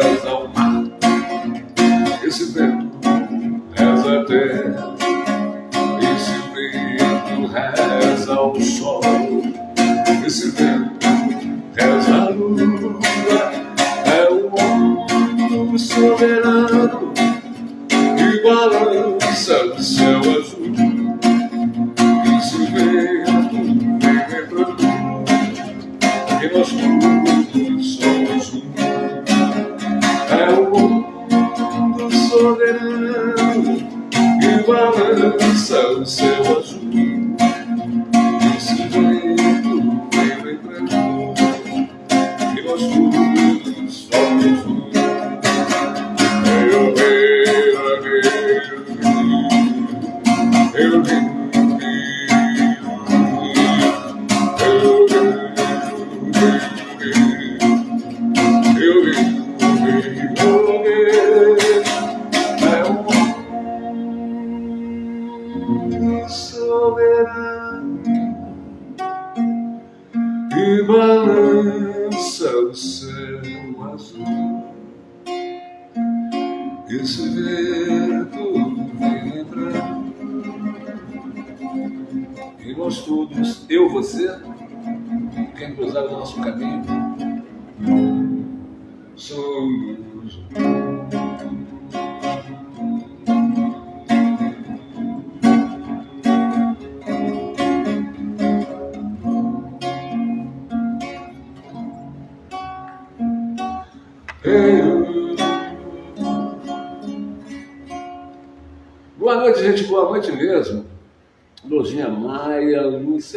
vento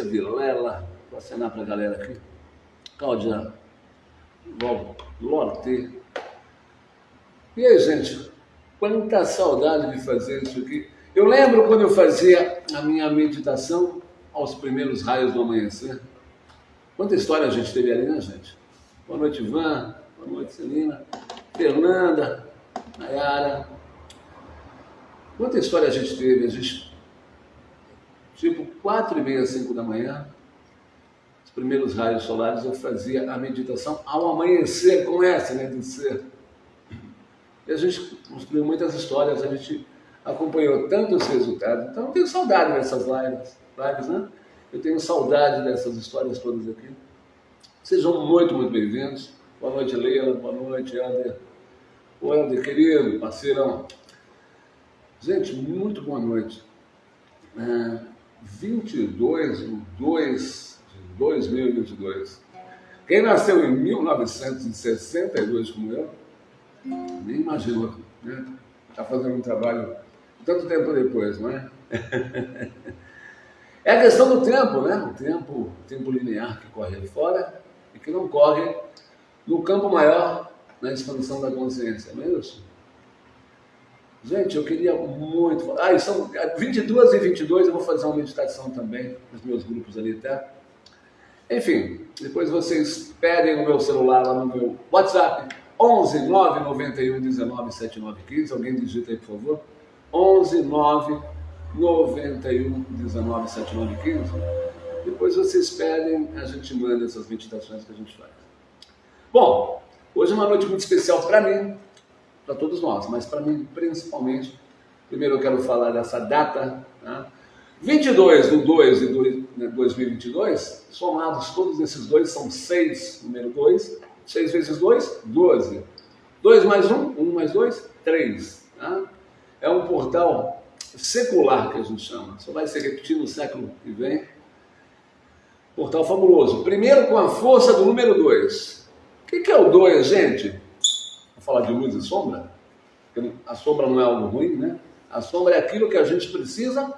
Lúcia Vilela, vou acenar para a galera aqui. Cláudia Lorte. E aí, gente, quanta saudade de fazer isso aqui. Eu lembro quando eu fazia a minha meditação aos primeiros raios do amanhecer. Quanta história a gente teve ali, né, gente? Boa noite, Ivan. Boa noite, Celina. Fernanda, Nayara. Quanta história a gente teve? A gente, quatro e meia, cinco da manhã, os primeiros raios solares, eu fazia a meditação ao amanhecer com essa, né, de ser. E a gente construiu muitas histórias, a gente acompanhou tantos resultados. Então eu tenho saudade dessas lives, lives né? Eu tenho saudade dessas histórias todas aqui. Sejam muito, muito bem-vindos. Boa noite, Leila. Boa noite, Ander. O Ander, querido, parceirão. Gente, muito boa noite. É, 22 de 2 de 2022. Quem nasceu em 1962 como eu, nem imaginou, né? Está fazendo um trabalho tanto tempo depois, não é? é a questão do tempo, né? O tempo, tempo linear que corre fora e que não corre no campo maior, na expansão da consciência, não é isso? Gente, eu queria muito. Ah, são 22 e 22, eu vou fazer uma meditação também nos meus grupos ali, tá? Enfim, depois vocês pedem no meu celular, lá no meu WhatsApp, 11 991 19 7915. Alguém digita aí, por favor. 11 9 91 19 7915. Depois vocês pedem, a gente manda essas meditações que a gente faz. Bom, hoje é uma noite muito especial para mim, para todos nós, mas para mim principalmente. Primeiro eu quero falar dessa data, né? 22 do 2 de 2022, somados todos esses dois, são 6, número 2, 6 vezes 2, 12. 2 mais 1, 1 mais 2, 3. Tá? É um portal secular que a gente chama, só vai ser repetido no século que vem. Portal fabuloso. Primeiro com a força do número 2. O que, que é o 2, gente? Falar de luz e sombra. A sombra não é algo ruim, né? A sombra é aquilo que a gente precisa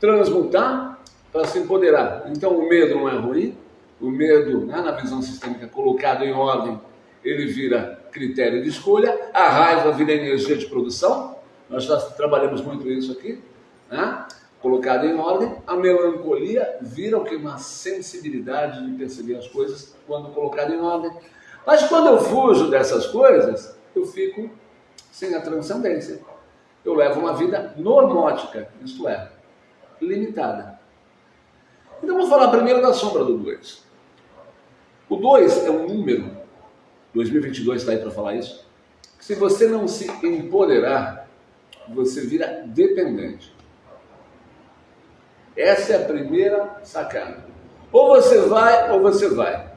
transmutar para se empoderar. Então o medo não é ruim, o medo, né, na visão sistêmica colocado em ordem, ele vira critério de escolha, a raiva vira energia de produção, nós já trabalhamos muito isso aqui, né? colocado em ordem, a melancolia vira o que? Uma sensibilidade de perceber as coisas quando colocado em ordem. Mas quando eu fujo dessas coisas, eu fico sem a transcendência. Eu levo uma vida normótica, isto é, limitada. Então vamos falar primeiro da sombra do 2. O 2 é um número, 2022 está aí para falar isso, que se você não se empoderar, você vira dependente. Essa é a primeira sacada. Ou você vai, ou você vai.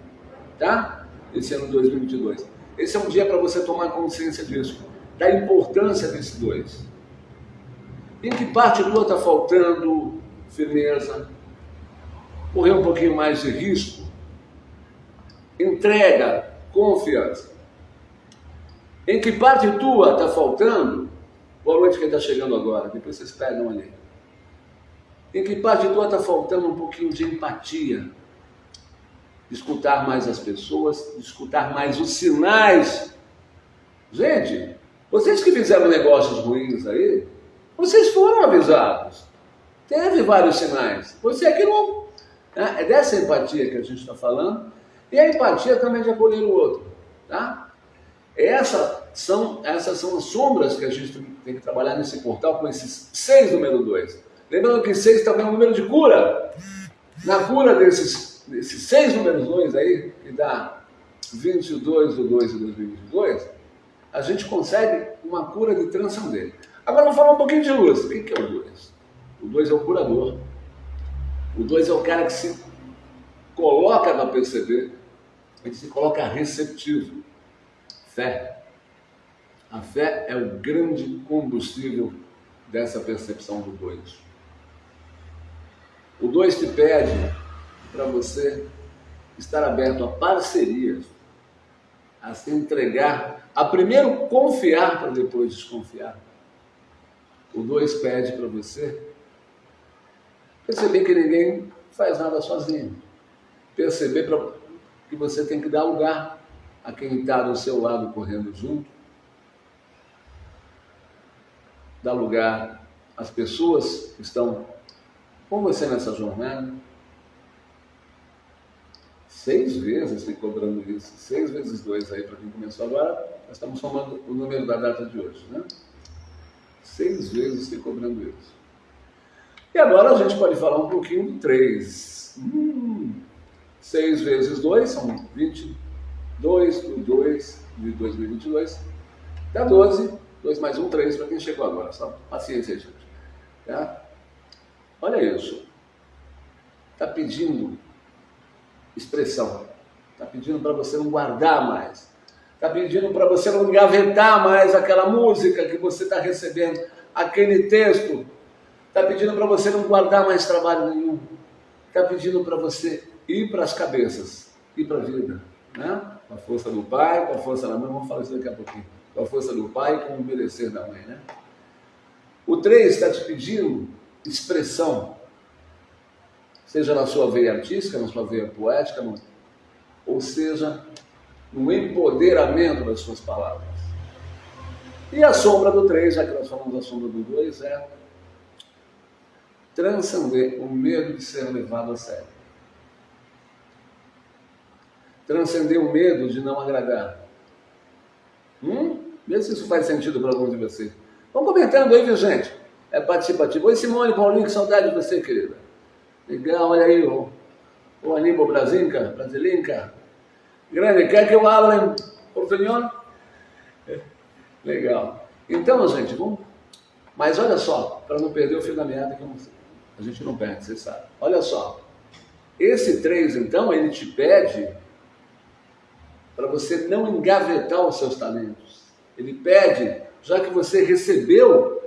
Tá? Esse ano 2022. Esse é um dia para você tomar consciência disso, da importância desse dois. Em que parte tua está faltando firmeza, correr um pouquinho mais de risco, entrega, confiança. Em que parte tua está faltando? Boa noite quem está chegando agora, depois vocês pegam ali. Em que parte tua está faltando um pouquinho de empatia? Escutar mais as pessoas, escutar mais os sinais. Gente, vocês que fizeram negócios ruins aí, vocês foram avisados. Teve vários sinais. Você é que não. Né? É dessa empatia que a gente está falando. E a empatia também de acolher o outro. Tá? Essa são, essas são as sombras que a gente tem que trabalhar nesse portal com esses seis número dois. Lembrando que seis também é um número de cura. Na cura desses, desses seis números dois aí, que dá 22 do 2 de 2022, a gente consegue uma cura de transcender. Agora vamos falar um pouquinho de luz. O que é o 2? O 2 é o curador. O 2 é o cara que se coloca para perceber, ele se coloca receptivo. Fé. A fé é o grande combustível dessa percepção do 2. O 2 te pede para você estar aberto a parcerias, a se entregar, a primeiro confiar para depois desconfiar. O 2 pede para você perceber que ninguém faz nada sozinho. Perceber pra, que você tem que dar lugar a quem está do seu lado correndo junto. Dar lugar às pessoas que estão com você nessa jornada. Seis vezes me cobrando isso. Seis vezes dois aí para quem começou agora. Nós estamos somando o número da data de hoje, né? Seis vezes me cobrando isso. E agora a gente pode falar um pouquinho do três. Hum, seis vezes dois são 22 do 2 de 2022. Dá 12. 2 mais 1, 3 para quem chegou agora. Só paciência, gente. Tá? Olha isso. Está pedindo expressão. Está pedindo para você não guardar mais. Está pedindo para você não engavetar mais aquela música que você está recebendo, aquele texto. Está pedindo para você não guardar mais trabalho nenhum. Está pedindo para você ir para as cabeças, ir para a vida. Né? Com a força do pai, com a força da mãe. Vamos falar isso daqui a pouquinho. Com a força do pai com o merecer da mãe. Né? O 3 está te pedindo expressão seja na sua veia artística, na sua veia poética, no, ou seja, no empoderamento das suas palavras. E a sombra do 3, já que nós falamos da sombra do 2, é transcender o medo de ser levado a sério. Transcender o medo de não agradar. Hum? Vê se isso faz sentido para alguns de vocês. Vão comentando aí, viu, gente? É participativo. Oi, Simone Paulinho, que saudade de você, querida. Legal, olha aí o, o Aníbal Brasinca, Brasilinca. Grande, quer que eu abra em portunhol? Legal. Então, gente, vamos... Mas olha só, para não perder o fio da meada, que a gente não perde, você sabe. Olha só, esse 3, então, ele te pede para você não engavetar os seus talentos. Ele pede, já que você recebeu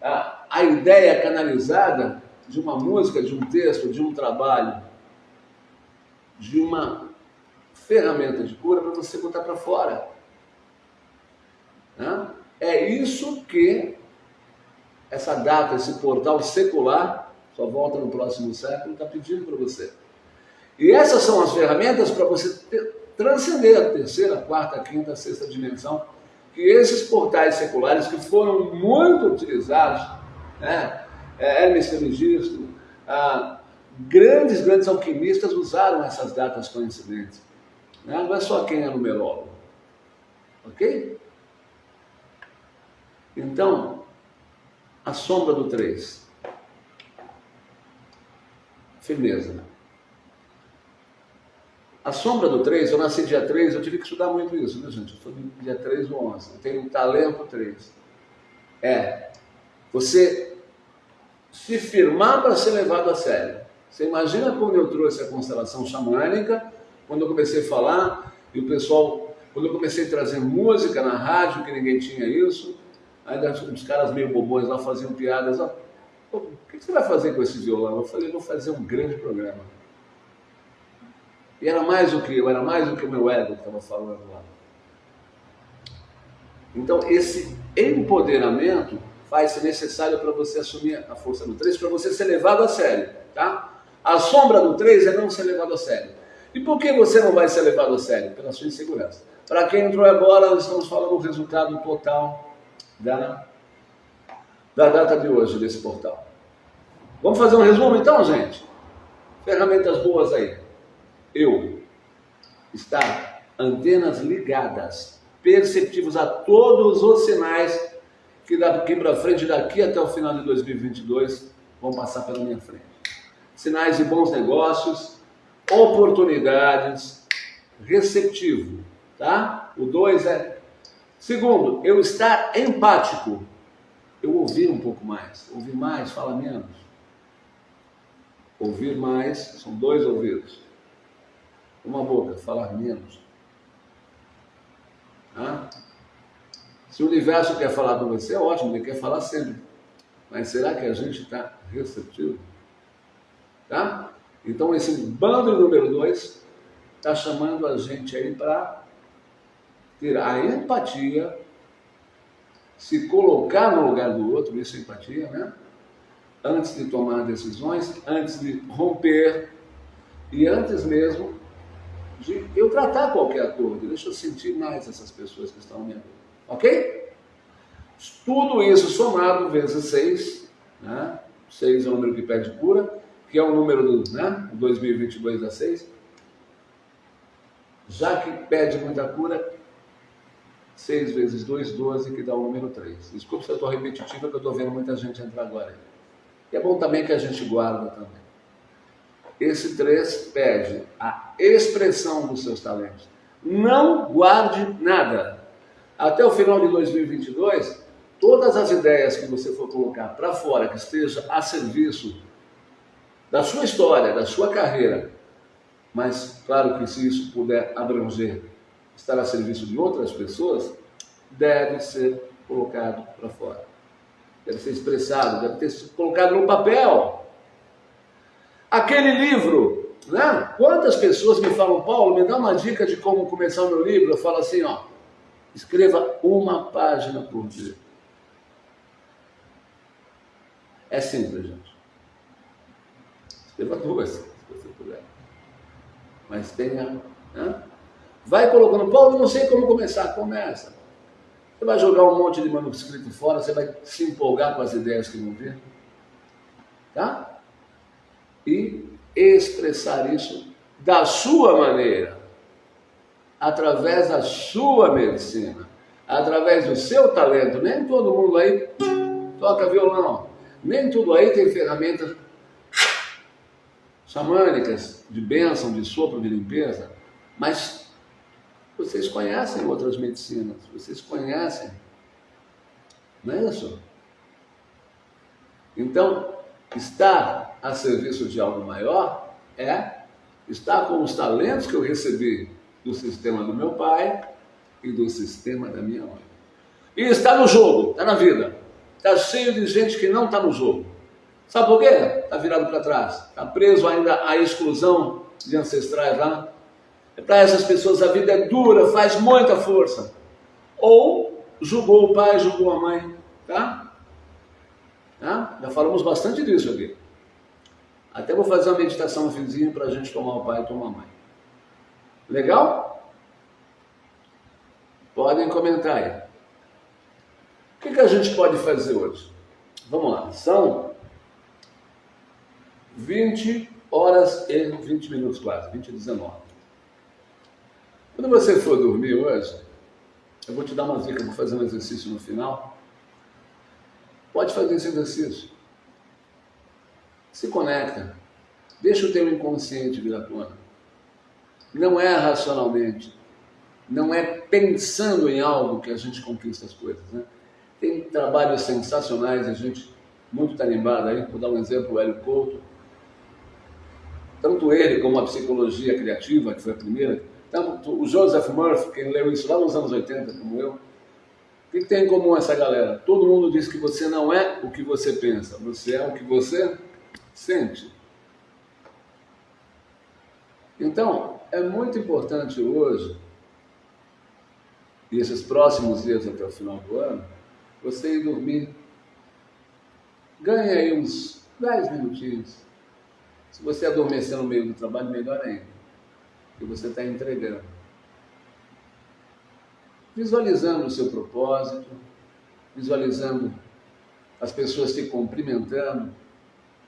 a, a ideia canalizada, de uma música, de um texto, de um trabalho, de uma ferramenta de cura para você botar para fora. Né? É isso que essa data, esse portal secular, só volta no próximo século, está pedindo para você. E essas são as ferramentas para você ter, transcender a terceira, quarta, quinta, sexta dimensão, que esses portais seculares que foram muito utilizados, né, é, Hermes Trismegisto, ah, grandes, grandes alquimistas usaram essas datas coincidentes. Né? Não é só quem é numerólogo. Ok? Então, a sombra do 3. Firmeza. A sombra do 3, eu nasci dia 3, eu tive que estudar muito isso, né, gente? Eu sou dia 3 ou 11. Eu tenho um talento 3. É, você se firmar para ser levado a sério. Você imagina quando eu trouxe a constelação xamânica, quando eu comecei a falar, e o pessoal, quando eu comecei a trazer música na rádio, que ninguém tinha isso, aí os caras meio bobões lá faziam piadas, ó, o que você vai fazer com esse violão? Eu falei, vou fazer um grande programa. E era mais do que eu, era mais do que o meu ego que estava falando lá. Então, esse empoderamento vai ser necessário para você assumir a força do 3, para você ser levado a sério, tá? A sombra do 3 é não ser levado a sério. E por que você não vai ser levado a sério? Pela sua insegurança. Para quem entrou agora, nós estamos falando do resultado total da, da data de hoje desse portal. Vamos fazer um resumo então, gente? Ferramentas boas aí. Eu. Estar antenas ligadas, perceptivos a todos os sinais que daqui para frente, daqui até o final de 2022, vão passar pela minha frente. Sinais de bons negócios, oportunidades, receptivo, tá? O dois é. Segundo, eu estar empático. Eu ouvir um pouco mais. Ouvir mais, fala menos. Ouvir mais, são dois ouvidos. Uma boca, falar menos. Tá? Se o universo quer falar com você, é ótimo, ele quer falar sempre. Mas será que a gente está receptivo? Tá? Então esse bando número dois está chamando a gente aí para ter a empatia, se colocar no lugar do outro, isso é empatia, né? Antes de tomar decisões, antes de romper e antes mesmo de eu tratar qualquer acordo. Deixa eu sentir mais essas pessoas que estão me Ok? Tudo isso somado vezes 6, né? 6 é o número que pede cura, que é o número do né? 2022 da 6. Já que pede muita cura, 6 vezes 2, 12, que dá o número 3. Desculpa se eu estou repetitivo, é que eu estou vendo muita gente entrar agora. E é bom também que a gente guarda também. Esse 3 pede a expressão dos seus talentos. Não guarde nada. Até o final de 2022, todas as ideias que você for colocar para fora, que esteja a serviço da sua história, da sua carreira, mas claro que se isso puder abranger, estar a serviço de outras pessoas, deve ser colocado para fora. Deve ser expressado, deve ter sido colocado no papel. Aquele livro, né? Quantas pessoas me falam, Paulo, me dá uma dica de como começar o meu livro? Eu falo assim, ó, escreva uma página por dia. É simples, gente. Escreva duas, se você puder. Mas tenha. Né? Vai colocando, Paulo, não sei como começar. Começa. Você vai jogar um monte de manuscrito fora, você vai se empolgar com as ideias que vão vir. Tá? e expressar isso da sua maneira, através da sua medicina, através do seu talento. Nem todo mundo aí toca violão, nem tudo aí tem ferramentas xamânicas de bênção, de sopro, de limpeza, mas vocês conhecem outras medicinas, vocês conhecem, não é isso? Então, estar a serviço de algo maior é estar com os talentos que eu recebi do sistema do meu pai e do sistema da minha mãe. E está no jogo, está na vida. Está cheio de gente que não está no jogo. Sabe por quê? Está virado para trás. Está preso ainda à exclusão de ancestrais lá. É para essas pessoas a vida é dura, faz muita força. Ou julgou o pai, julgou a mãe. Tá? tá? Já falamos bastante disso aqui. Até vou fazer uma meditação no finzinho para a gente tomar o pai e tomar a mãe. Legal? Podem comentar aí. O que, que a gente pode fazer hoje? Vamos lá, são 20 horas e 20 minutos quase, 20 e 19. Quando você for dormir hoje, eu vou te dar uma dica, vou fazer um exercício no final. Pode fazer esse exercício. Se conecta. Deixa o teu inconsciente vir à tona. Não é racionalmente. Não é pensando em algo que a gente conquista as coisas. Né? Tem trabalhos sensacionais, a gente muito tarimbado aí. Vou dar um exemplo, o Hélio Couto. Tanto ele como a psicologia criativa, que foi a primeira, tanto o Joseph Murphy, quem leu isso lá nos anos 80, como eu, o que tem em comum essa galera? Todo mundo diz que você não é o que você pensa, você é o que você sente. Então, é muito importante hoje, e esses próximos dias até o final do ano, você ir dormir. Ganhe aí uns 10 minutinhos. Se você adormecer no meio do trabalho, melhor ainda. Porque você está entregando. Visualizando o seu propósito, visualizando as pessoas te cumprimentando,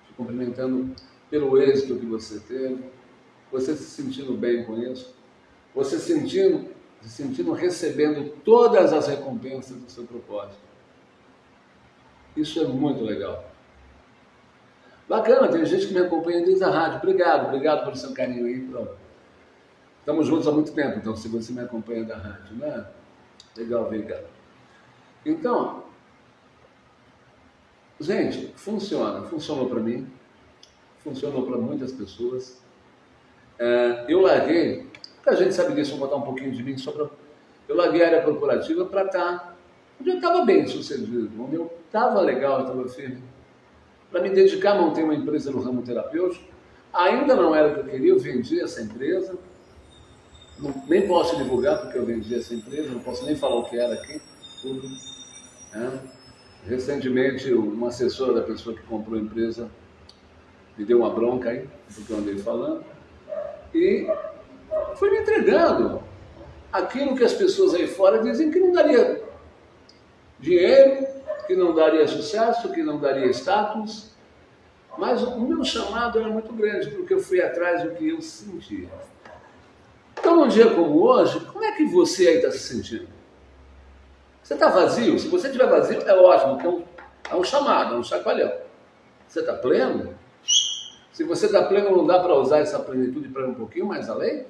te cumprimentando pelo êxito que você teve, você se sentindo bem com isso, você sentindo, se sentindo recebendo todas as recompensas do seu propósito. Isso é muito legal. Bacana, tem gente que me acompanha desde a rádio. Obrigado, obrigado pelo seu carinho aí. Pronto. Estamos juntos há muito tempo, então se você me acompanha da rádio, né? Legal, obrigado. Então, gente, funciona, funcionou para mim, funcionou para muitas pessoas. É, eu larguei, a gente sabe disso, vou botar um pouquinho de mim, para. Eu larguei a área corporativa para estar tá onde eu estava bem sucedido, onde eu estava legal, estava firme. Para me dedicar a manter uma empresa no ramo terapêutico, ainda não era o que eu queria, eu vendi essa empresa. Não, nem posso divulgar porque eu vendi essa empresa, não posso nem falar o que era aqui, tudo. Né? recentemente, uma assessora da pessoa que comprou a empresa me deu uma bronca aí, porque eu andei falando, e foi me entregando aquilo que as pessoas aí fora dizem que não daria dinheiro, que não daria sucesso, que não daria status, mas o meu chamado era muito grande, porque eu fui atrás do que eu sentia. Então, num dia como hoje, como é que você aí está se sentindo? Você está vazio? Se você estiver vazio, é ótimo, é um, é um chamado, é um chacoalhão. Você está pleno? Se você está pleno, não dá para usar essa plenitude para ir um pouquinho mais além?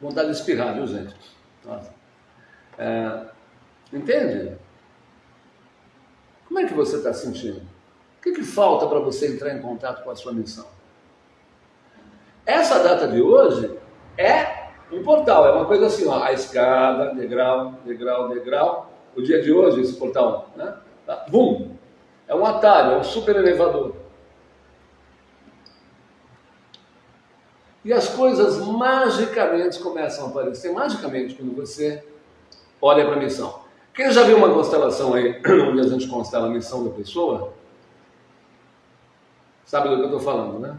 Vontade de espirrar, viu, gente? É, entende? Como é que você está sentindo? O que, que falta para você entrar em contato com a sua missão? Essa data de hoje é um portal, é uma coisa assim, ó, a escada, degrau, degrau, degrau. O dia de hoje, esse portal, né? Bum! É um atalho, é um super elevador. E as coisas magicamente começam a aparecer, magicamente, quando você olha para a missão. Quem já viu uma constelação aí, onde a gente constela a missão da pessoa? Sabe do que eu estou falando, né?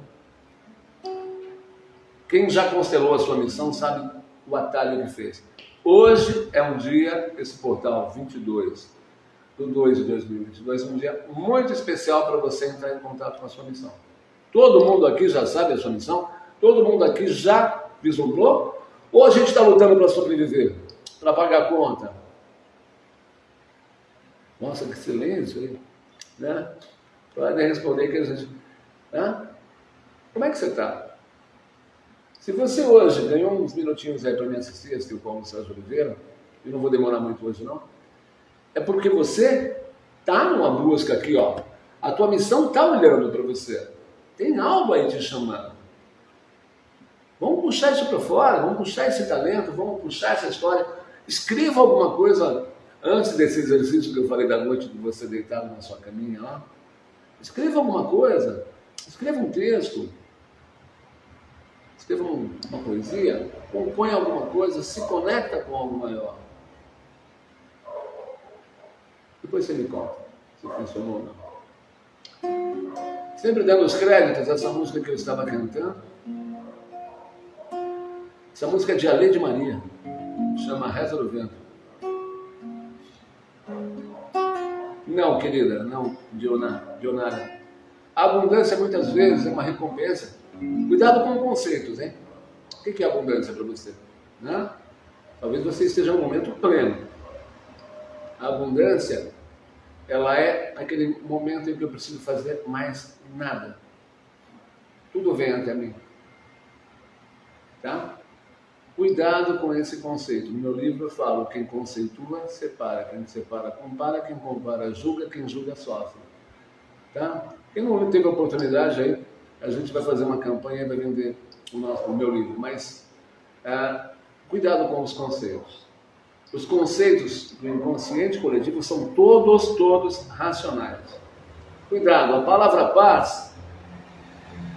Quem já constelou a sua missão sabe o atalho que fez. Hoje é um dia, esse portal 22 do 2 de 2022, um dia muito especial para você entrar em contato com a sua missão. Todo mundo aqui já sabe a sua missão? Todo mundo aqui já vislumbrou? Ou a gente está lutando para sobreviver? Para pagar a conta? Nossa, que silêncio aí. Né? Podem responder que a gente. Né? Como é que você está? Se você hoje ganhou uns minutinhos aí para me assistir, assistir o Paulo Sérgio Oliveira, e não vou demorar muito hoje não, é porque você está numa busca aqui, ó. A tua missão está olhando para você. Tem algo aí te chamando. Vamos puxar isso para fora, vamos puxar esse talento, vamos puxar essa história. Escreva alguma coisa antes desse exercício que eu falei da noite de você deitado na sua caminha lá. Escreva alguma coisa, escreva um texto, escreva uma poesia, compõe alguma coisa, se conecta com algo maior. Depois você me conta se funcionou ou não. Sempre dando os créditos a essa música que eu estava cantando. Essa música é de Alê de Maria, chama Reza do Vento. Não, querida, não, Dionara. A abundância muitas vezes é uma recompensa Cuidado com conceitos, hein? O que é abundância para você? Né? Talvez você esteja no momento pleno. A abundância, ela é aquele momento em que eu preciso fazer mais nada. Tudo vem até mim. Tá? Cuidado com esse conceito. No meu livro eu falo, quem conceitua, separa. Quem separa, compara. Quem compara, julga. Quem julga, sofre. Tá? Quem não teve oportunidade aí, a gente vai fazer uma campanha e vai vender o, nosso, o meu livro, mas é, cuidado com os conceitos. Os conceitos do inconsciente coletivo são todos, todos racionais. Cuidado, a palavra paz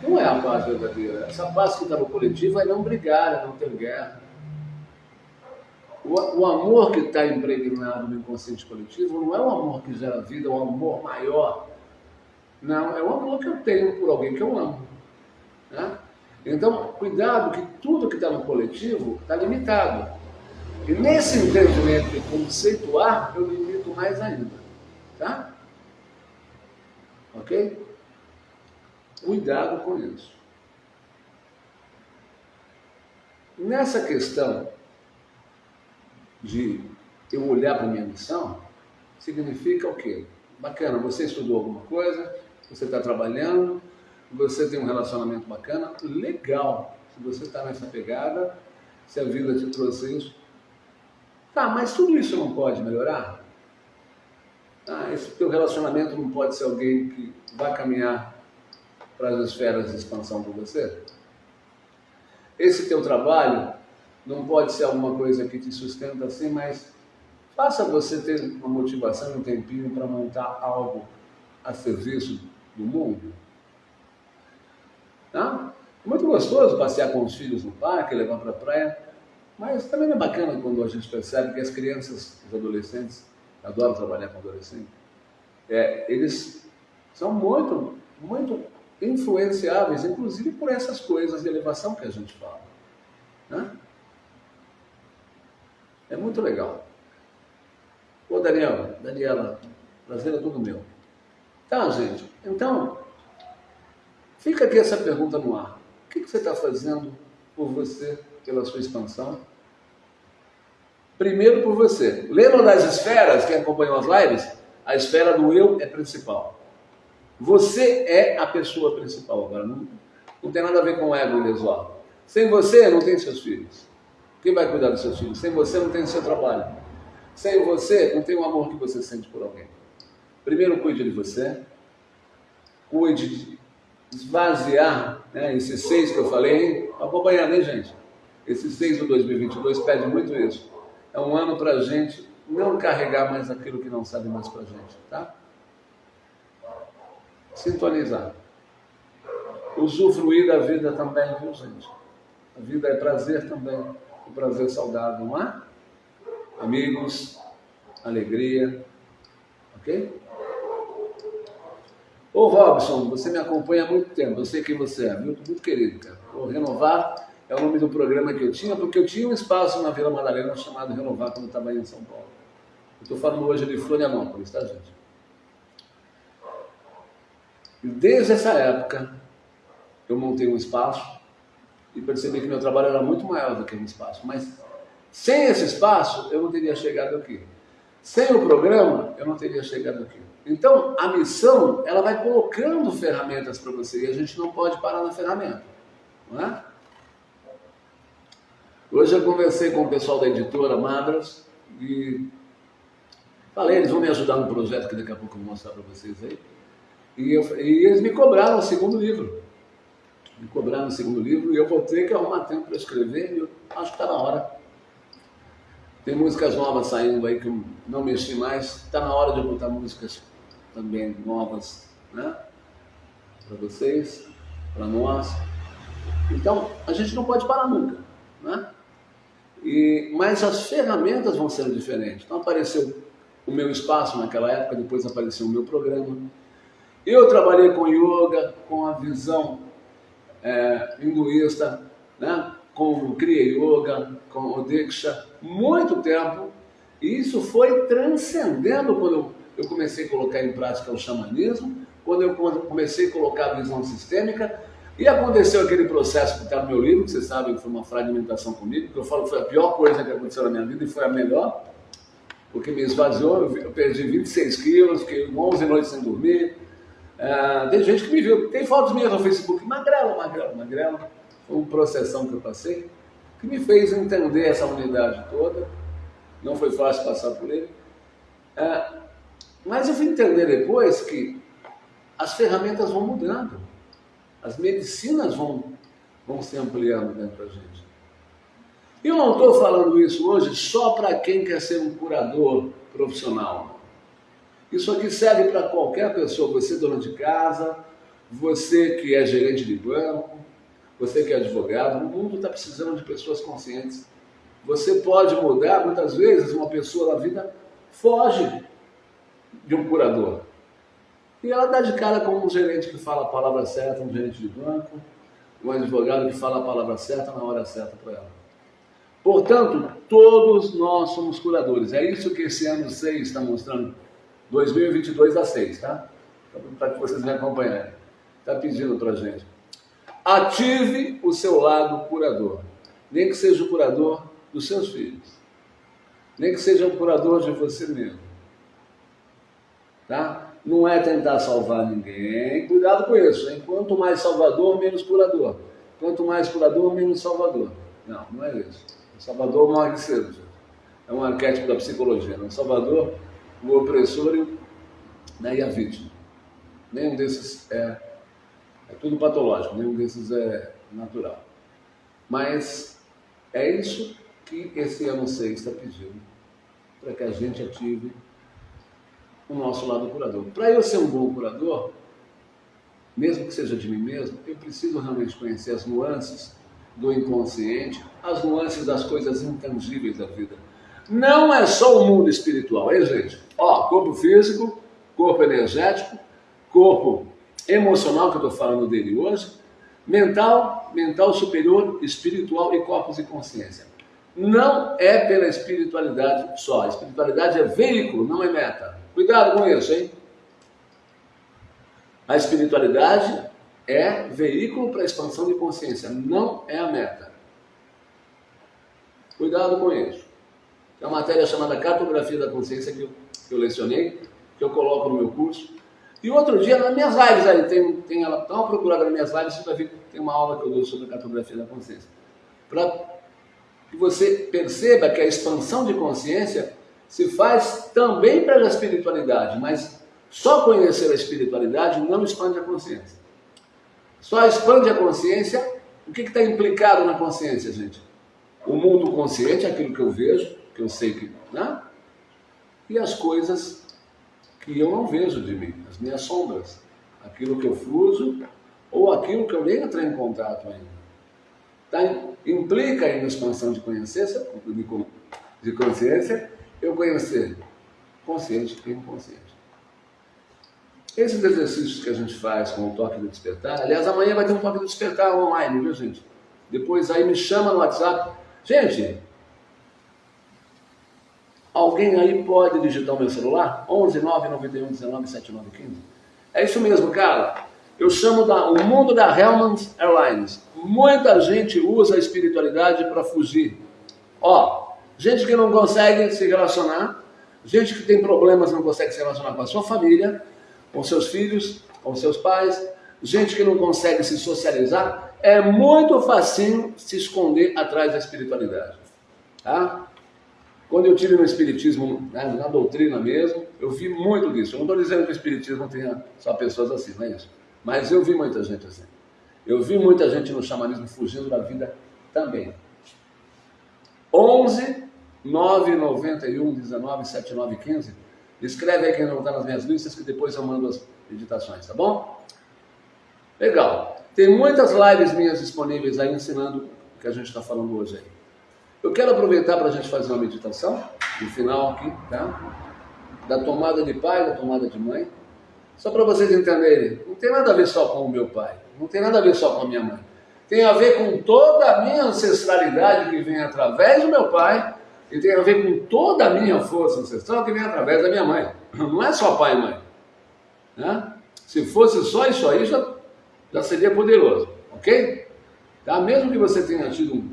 não é a paz verdadeira. Essa paz que está no coletivo é não brigar, é não ter guerra. O, o amor que está impregnado no inconsciente coletivo não é o amor que gera vida, é o amor maior não, é o amor que eu tenho por alguém que eu amo. Né? Então, cuidado que tudo que está no coletivo está limitado. E nesse entendimento de conceituar, eu limito mais ainda. Tá? Ok? Cuidado com isso. Nessa questão de eu olhar para a minha missão, significa o quê? Bacana, você estudou alguma coisa, você está trabalhando, você tem um relacionamento bacana, legal. Se você está nessa pegada, se a vida te trouxe isso. Tá, mas tudo isso não pode melhorar? Ah, esse teu relacionamento não pode ser alguém que vai caminhar para as esferas de expansão com você? Esse teu trabalho não pode ser alguma coisa que te sustenta assim, mas faça você ter uma motivação, um tempinho para montar algo a serviço do mundo. Tá? É muito gostoso passear com os filhos no parque, levar para a praia, mas também é bacana quando a gente percebe que as crianças, os adolescentes, adoro trabalhar com adolescentes, é, eles são muito, muito influenciáveis, inclusive por essas coisas de elevação que a gente fala. Né? É muito legal. Ô Daniel, Daniela, prazer é todo meu. Tá, gente? Então, fica aqui essa pergunta no ar. O que, que você está fazendo por você, pela sua expansão? Primeiro por você. Lembra das esferas, quem acompanhou as lives? A esfera do eu é principal. Você é a pessoa principal agora. Não, não tem nada a ver com o ego ilesual. Sem você, não tem seus filhos. Quem vai cuidar dos seus filhos? Sem você, não tem seu trabalho. Sem você, não tem o amor que você sente por alguém. Primeiro, cuide de você. Cuide de esvaziar né, esses seis que eu falei. Acompanhando, hein, gente? Esses seis do 2022 pede muito isso. É um ano para a gente não carregar mais aquilo que não sabe mais para a gente, tá? Sintonizar. Usufruir da vida também, viu, gente? A vida é prazer também o prazer saudável, não é? Amigos, alegria, ok? Ô Robson, você me acompanha há muito tempo, eu sei quem você é, muito, muito querido, cara. O Renovar é o nome do programa que eu tinha, porque eu tinha um espaço na Vila Madalena chamado Renovar quando estava em São Paulo. Estou falando hoje de Florianópolis, tá, gente? E desde essa época, eu montei um espaço e percebi que meu trabalho era muito maior do que um espaço. Mas sem esse espaço, eu não teria chegado aqui. Sem o programa, eu não teria chegado aqui. Então, a missão, ela vai colocando ferramentas para você e a gente não pode parar na ferramenta. Não é? Hoje eu conversei com o pessoal da editora Madras e falei, eles vão me ajudar no projeto que daqui a pouco eu vou mostrar para vocês aí. E, eu, e eles me cobraram o segundo livro me cobrar no segundo livro e eu vou ter que arrumar tempo para escrever e eu acho que está na hora. Tem músicas novas saindo aí que eu não mexi mais, está na hora de eu botar músicas também novas, né? Para vocês, para nós. Então, a gente não pode parar nunca, né? E, mas as ferramentas vão ser diferentes. Então apareceu o meu espaço naquela época, depois apareceu o meu programa. Eu trabalhei com yoga, com a visão é, hinduísta, né? com o Kriya Yoga, com o Diksha, muito tempo. E isso foi transcendendo quando eu comecei a colocar em prática o xamanismo, quando eu comecei a colocar a visão sistêmica, e aconteceu aquele processo que está no meu livro, que vocês sabem que foi uma fragmentação comigo, que eu falo que foi a pior coisa que aconteceu na minha vida e foi a melhor, porque me esvaziou, eu perdi 26 quilos, fiquei 11 noites sem dormir, ah, tem gente que me viu, tem fotos minhas no Facebook, magrelo, magrelo, magrelo. Foi uma processão que eu passei, que me fez entender essa unidade toda. Não foi fácil passar por ele. Ah, mas eu fui entender depois que as ferramentas vão mudando, as medicinas vão, vão se ampliando dentro da gente. Eu não estou falando isso hoje só para quem quer ser um curador profissional. Isso aqui serve para qualquer pessoa, você dona de casa, você que é gerente de banco, você que é advogado, o mundo está precisando de pessoas conscientes. Você pode mudar, muitas vezes uma pessoa na vida foge de um curador. E ela dá de cara com um gerente que fala a palavra certa, um gerente de banco, um advogado que fala a palavra certa na hora certa para ela. Portanto, todos nós somos curadores. É isso que esse ano 6 está mostrando 2022 a 6, tá? Para que vocês me acompanharem. Está pedindo para gente. Ative o seu lado curador. Nem que seja o curador dos seus filhos. Nem que seja o curador de você mesmo. Tá? Não é tentar salvar ninguém. Cuidado com isso. Hein? Quanto mais salvador, menos curador. Quanto mais curador, menos salvador. Não, não é isso. O salvador morre cedo. É um arquétipo da psicologia. O salvador o opressor e, né, e a vítima. Nenhum desses é, é tudo patológico, nenhum desses é natural. Mas é isso que esse ano 6 está pedindo, para que a gente ative o nosso lado curador. Para eu ser um bom curador, mesmo que seja de mim mesmo, eu preciso realmente conhecer as nuances do inconsciente, as nuances das coisas intangíveis da vida não é só o mundo espiritual, hein, gente? Ó, corpo físico, corpo energético, corpo emocional, que eu estou falando dele hoje, mental, mental superior, espiritual e corpos e consciência. Não é pela espiritualidade só. A espiritualidade é veículo, não é meta. Cuidado com isso, hein? A espiritualidade é veículo para a expansão de consciência, não é a meta. Cuidado com isso. É uma matéria chamada Cartografia da Consciência que eu, que eu lecionei, que eu coloco no meu curso. E outro dia, nas minhas lives aí, tem, tem ela, dá uma procurada nas minhas lives, você vai ver que tem uma aula que eu dou sobre a cartografia da consciência. Para que você perceba que a expansão de consciência se faz também pela espiritualidade, mas só conhecer a espiritualidade não expande a consciência. Só expande a consciência. O que está implicado na consciência, gente? O mundo consciente, aquilo que eu vejo, que eu sei que. Né? E as coisas que eu não vejo de mim, as minhas sombras, aquilo que eu fuso ou aquilo que eu nem entrei em contato ainda. Tá? Implica em expansão de consciência, de consciência, eu conhecer consciente e inconsciente. Esses exercícios que a gente faz com o toque do despertar, aliás, amanhã vai ter um toque do despertar online, viu gente? Depois aí me chama no WhatsApp. Gente, alguém aí pode digitar o meu celular? 11 9 91 19 79 15? É isso mesmo, cara. Eu chamo da, o mundo da Hellman Airlines. Muita gente usa a espiritualidade para fugir. Ó, gente que não consegue se relacionar, gente que tem problemas não consegue se relacionar com a sua família, com seus filhos, com seus pais, gente que não consegue se socializar, é muito facinho se esconder atrás da espiritualidade. Tá? Quando eu tive no Espiritismo, né, na doutrina mesmo, eu vi muito disso. Eu não estou dizendo que o Espiritismo tenha só pessoas assim, não é isso. Mas eu vi muita gente assim. Eu vi muita gente no xamanismo fugindo da vida também. 11 991 19 79 15 Escreve aí quem não está nas minhas listas que depois eu mando as meditações, tá bom? Legal. Tem muitas lives minhas disponíveis aí ensinando o que a gente está falando hoje aí. Eu quero aproveitar para a gente fazer uma meditação, no final aqui, tá? Da tomada de pai, da tomada de mãe. Só para vocês entenderem, não tem nada a ver só com o meu pai, não tem nada a ver só com a minha mãe. Tem a ver com toda a minha ancestralidade que vem através do meu pai e tem a ver com toda a minha força ancestral que vem através da minha mãe. Não é só pai e mãe. Né? Se fosse só isso aí, já, já seria poderoso. Ok? Tá? Mesmo que você tenha tido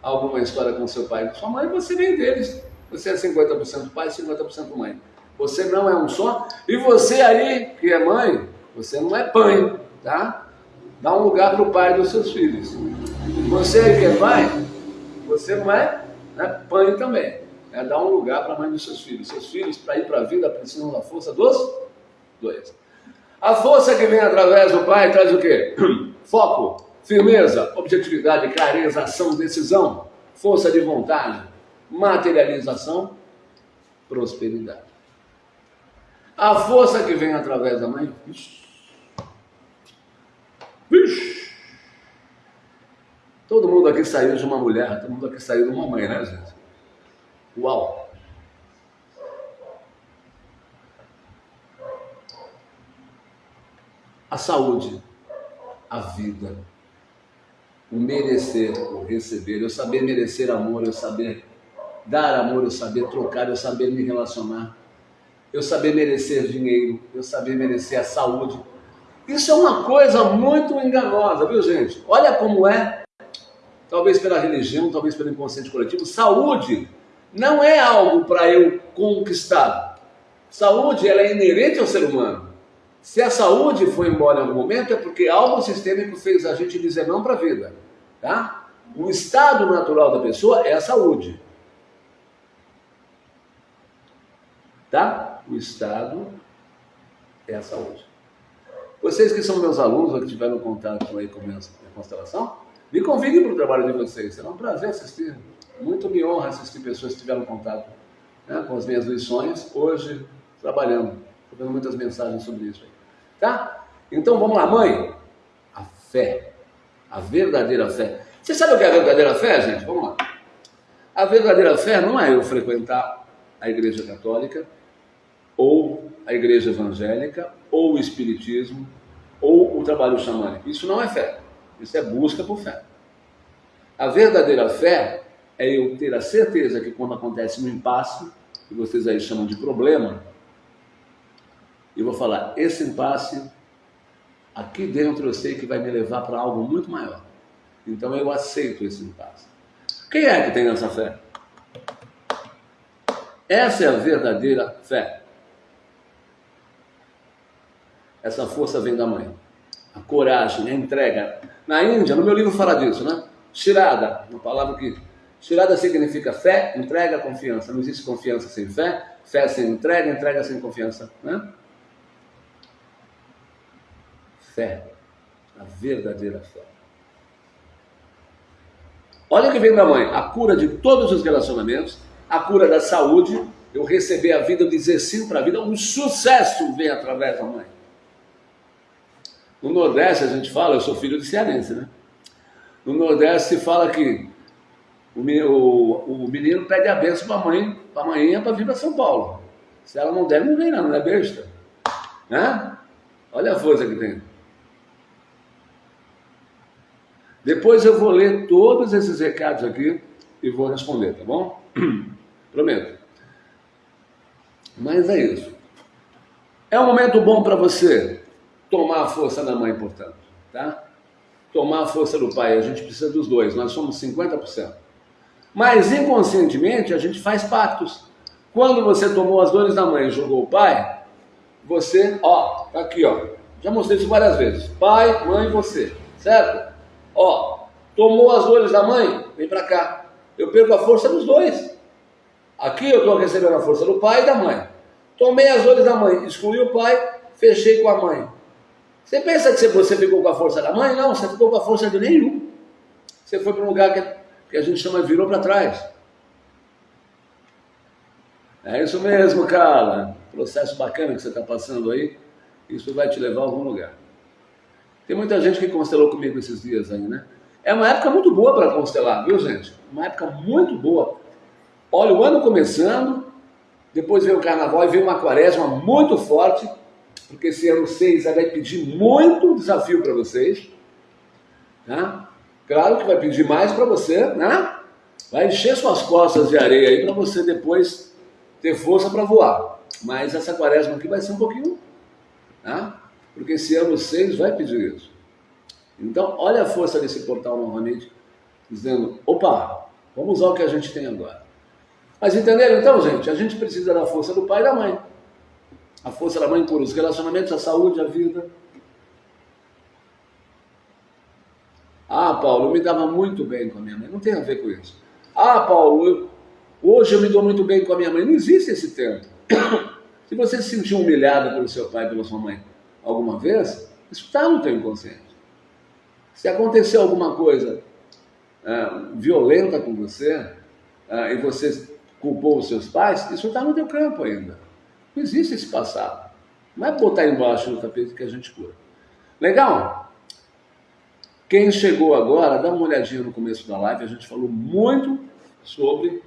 alguma história com seu pai e sua mãe, você vem deles. Você é 50% pai e 50% mãe. Você não é um só. E você aí, que é mãe, você não é pai, tá? Dá um lugar para o pai dos seus filhos. Você aí que é pai, você não é né? Também. Né? Dá um lugar para a mãe dos seus filhos. Seus filhos, para ir para a vida, precisam da força dos dois. A força que vem através do pai traz o quê? Foco, firmeza, objetividade, clareza, ação, decisão, força de vontade, materialização, prosperidade. A força que vem através da mãe, vixe, Todo mundo aqui saiu de uma mulher, todo mundo aqui saiu de uma mãe, né, gente? Uau! A saúde, a vida, o merecer, o receber, eu saber merecer amor, eu saber dar amor, eu saber trocar, eu saber me relacionar, eu saber merecer dinheiro, eu saber merecer a saúde. Isso é uma coisa muito enganosa, viu gente? Olha como é talvez pela religião, talvez pelo inconsciente coletivo, saúde não é algo para eu conquistar. Saúde ela é inerente ao ser humano. Se a saúde foi embora em algum momento, é porque algo sistêmico fez a gente dizer não para a vida. Tá? O estado natural da pessoa é a saúde. Tá? O estado é a saúde. Vocês que são meus alunos, ou que tiveram contato aí com a minha constelação, me convidem para o trabalho de vocês, será um prazer assistir. Muito me honra assistir pessoas que tiveram contato né, com as minhas lições, hoje trabalhando. Vendo muitas mensagens sobre isso aí. Tá? Então vamos lá, mãe. A fé. A verdadeira fé. Você sabe o que é a verdadeira fé, gente? Vamos lá. A verdadeira fé não é eu frequentar a igreja católica, ou a igreja evangélica, ou o espiritismo, ou o trabalho xamânico. Isso não é fé. Isso é busca por fé. A verdadeira fé é eu ter a certeza que quando acontece um impasse, que vocês aí chamam de problema, eu vou falar, esse impasse aqui dentro eu sei que vai me levar para algo muito maior. Então eu aceito esse impasse. Quem é que tem essa fé? Essa é a verdadeira fé. Essa força vem da mãe. A coragem, a entrega. Na Índia, no meu livro fala disso, né? Shirada, uma palavra que. Shirada significa fé, entrega, confiança. Não existe confiança sem fé, fé sem entrega, entrega sem confiança. Né? Fé, a verdadeira fé. Olha o que vem da mãe: a cura de todos os relacionamentos, a cura da saúde, eu receber a vida, eu dizer sim para a vida, um sucesso vem através da mãe. No Nordeste a gente fala, eu sou filho de cearense, né? No Nordeste se fala que o, o, o menino pede a benção para a mãe, para a para vir para São Paulo. Se ela não der, não vem não, não é besta. Né? Olha a força que tem. Depois eu vou ler todos esses recados aqui e vou responder, tá bom? Prometo. Mas é isso. É um momento bom para você tomar a força da mãe, portanto, tá? Tomar a força do pai, a gente precisa dos dois, nós somos 50%. Mas inconscientemente a gente faz pactos. Quando você tomou as dores da mãe e jogou o pai, você, ó, tá aqui, ó. Já mostrei isso várias vezes. Pai, mãe, você, certo? Ó, tomou as dores da mãe, vem para cá. Eu perco a força dos dois. Aqui eu estou recebendo a força do pai e da mãe. Tomei as dores da mãe, excluí o pai, fechei com a mãe. Você pensa que você ficou com a força da mãe? Não, você ficou com a força de nenhum. Você foi para um lugar que, que a gente chama de virou para trás. É isso mesmo, cara. Processo bacana que você está passando aí. Isso vai te levar a algum lugar. Tem muita gente que constelou comigo esses dias aí, né? É uma época muito boa para constelar, viu, gente? Uma época muito boa. Olha, o ano começando, depois veio o carnaval e veio uma quaresma muito forte porque esse ano 6 vai pedir muito desafio para vocês. Né? Claro que vai pedir mais para você, né? Vai encher suas costas de areia aí para você depois ter força para voar. Mas essa quaresma aqui vai ser um pouquinho, né? Porque esse ano 6 vai pedir isso. Então, olha a força desse portal novamente, dizendo: opa, vamos usar o que a gente tem agora. Mas entenderam então, gente? A gente precisa da força do pai e da mãe. A força da mãe cura os relacionamentos, a saúde, a vida. Ah, Paulo, eu me dava muito bem com a minha mãe. Não tem a ver com isso. Ah, Paulo, eu, hoje eu me dou muito bem com a minha mãe. Não existe esse tempo. Se você se sentiu humilhado pelo seu pai, pela sua mãe, alguma vez, isso está no teu inconsciente. Se aconteceu alguma coisa é, violenta com você é, e você culpou os seus pais, isso está no teu campo ainda. Não existe esse passado. Não é botar embaixo do tapete que a gente cura. Legal? Quem chegou agora, dá uma olhadinha no começo da live, a gente falou muito sobre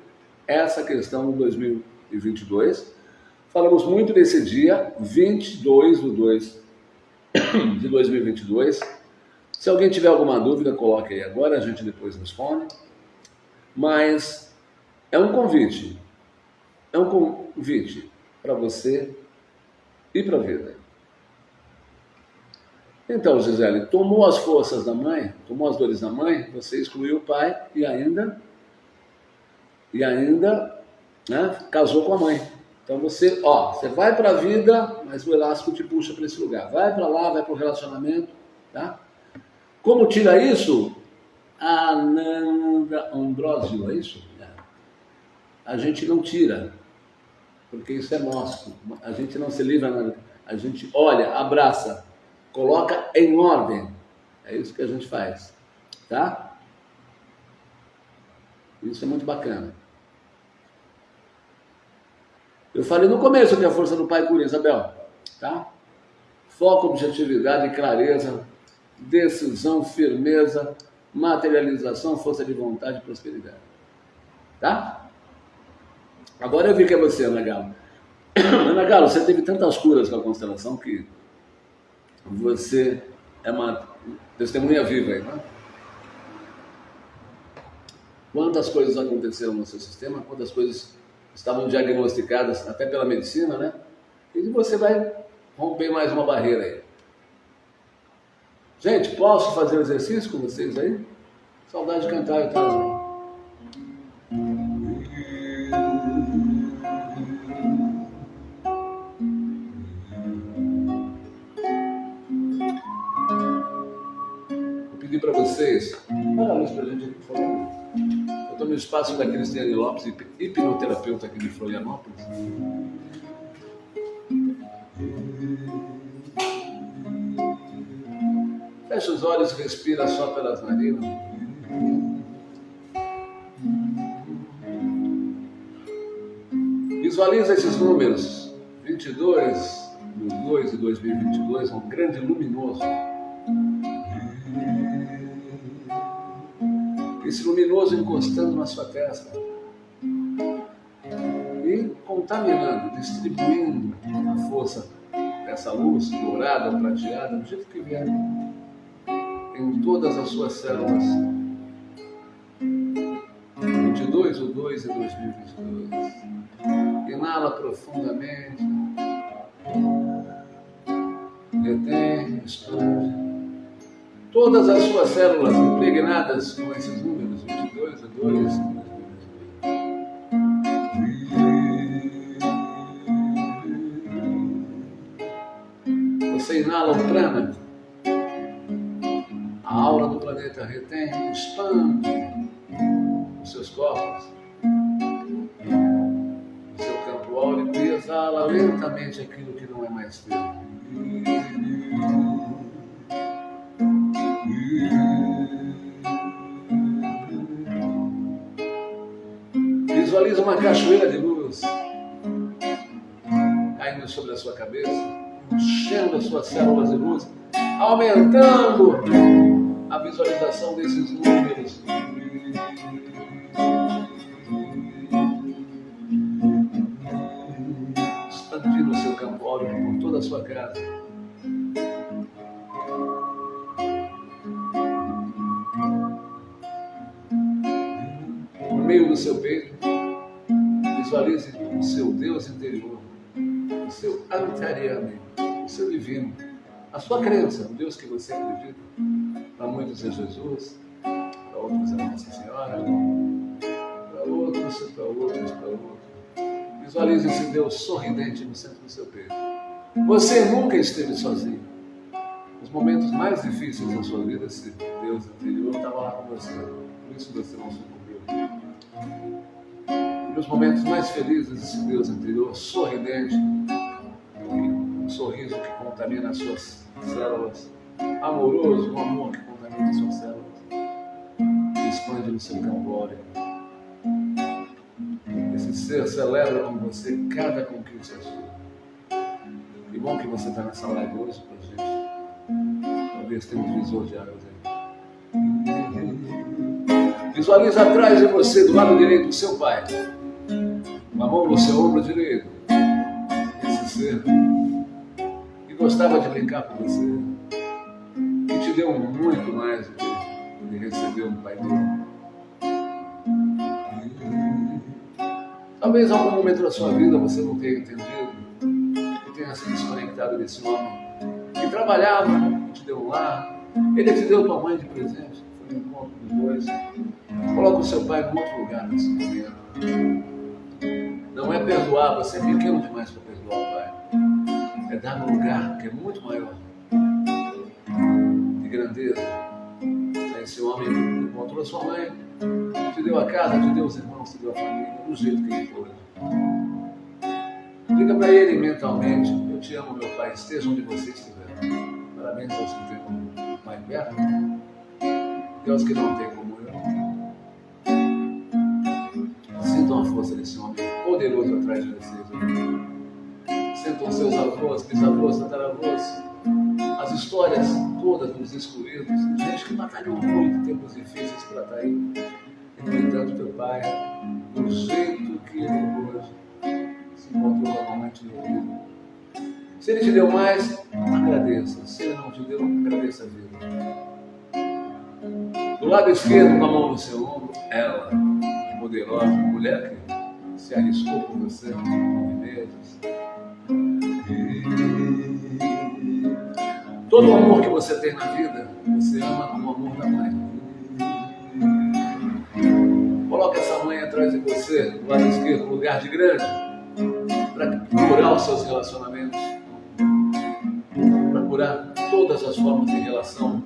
essa questão do 2022. Falamos muito desse dia, 22 de 2 de 2022. Se alguém tiver alguma dúvida, coloque aí agora, a gente depois responde. Mas é um convite. É um convite para você e para a vida. Então, Gisele, tomou as forças da mãe, tomou as dores da mãe, você excluiu o pai e ainda e ainda né, casou com a mãe. Então você, ó, você vai para a vida, mas o elástico te puxa para esse lugar. Vai para lá, vai para o relacionamento, tá? Como tira isso? Ananda Ambrosio, é isso? É. A gente não tira porque isso é nosso. A gente não se livra, a gente olha, abraça, coloca em ordem. É isso que a gente faz, tá? Isso é muito bacana. Eu falei no começo que a força do Pai cura, Isabel, tá? Foco, objetividade, clareza, decisão, firmeza, materialização, força de vontade e prosperidade. Tá? Agora eu vi que é você, Ana Galo. Ana Galo, você teve tantas curas com a constelação que você é uma testemunha viva aí, né? Quantas coisas aconteceram no seu sistema, quantas coisas estavam diagnosticadas até pela medicina, né? E você vai romper mais uma barreira aí. Gente, posso fazer o exercício com vocês aí? Saudade de cantar, então. Vou vocês, olha a luz para a gente aqui, por favor. Eu estou no espaço da Cristiane Lopes, hipnoterapeuta aqui de Florianópolis. Fecha os olhos e respira só pelas narinas. Visualiza esses números. 22 do 2 de 2022, um grande luminoso. Esse luminoso encostando na sua testa e contaminando, distribuindo a força dessa luz dourada, prateada, do jeito que vier em todas as suas células. 22 ou 2 de 2022. Inala profundamente. Retém, expande. Todas as suas células impregnadas com esses números, 22 as suas células de luz, aumentando a visualização desses números. Expandindo o seu campo áurico por toda a sua casa. No meio do seu peito, visualize o seu Deus interior, o seu anteriormente, o seu divino, a sua crença, o Deus que você acredita para muitos é Jesus, para outros é Nossa Senhora, para outros, para outros, para outros. Visualize esse Deus sorridente no centro do seu peito. Você nunca esteve sozinho. Nos momentos mais difíceis da sua vida, esse Deus interior estava lá com você. Por isso você não sucumbiu. Nos momentos mais felizes, esse Deus interior sorridente, sorriso que contamina as suas células, amoroso, um amor que das suas células e expande no seu campo Esse ser celebra com você cada conquista sua. Que bom que você está nessa live hoje para gente. Talvez tenha um divisor de águas aí. Visualiza atrás de você, do lado direito, o seu pai. Uma mão no seu ombro direito. Esse ser gostava de brincar com você te deu muito mais do que ele recebeu no Pai dele. Talvez em algum momento da sua vida você não tenha entendido, que tenha se desconectado desse homem que trabalhava, que te deu um lar, ele te deu tua mãe de presente, foi um encontro dos dois. Coloca o seu pai em outro lugar nesse momento. Não é perdoar, você é pequeno demais para perdoar o pai. É dar um lugar que é muito maior grandeza. Esse homem encontrou sua mãe, te deu a casa, te deu os irmãos, te deu a família, do jeito que ele foi. Diga para ele mentalmente: Eu te amo, meu pai, esteja onde você estiver. Parabéns aos que têm como pai perto aos que não têm como eu. Sintam a força desse homem poderoso atrás de vocês. Sintam seus avós, bisavós, tataravós as histórias todas dos excluídos, gente que batalhou muito em tempos difíceis para estar tá aí. No entanto, teu pai, do jeito que ele hoje se encontrou normalmente no ouvido. Se ele te deu mais, agradeça. Se ele não te deu, agradeça a vida. Do lado esquerdo, com a mão no seu ombro, ela, poderosa, mulher que se arriscou por você nove meses. Todo o amor que você tem na vida, você ama como o amor da mãe. Coloque essa mãe atrás de você, do lado esquerdo, um lugar de grande, para curar os seus relacionamentos, para curar todas as formas de relação,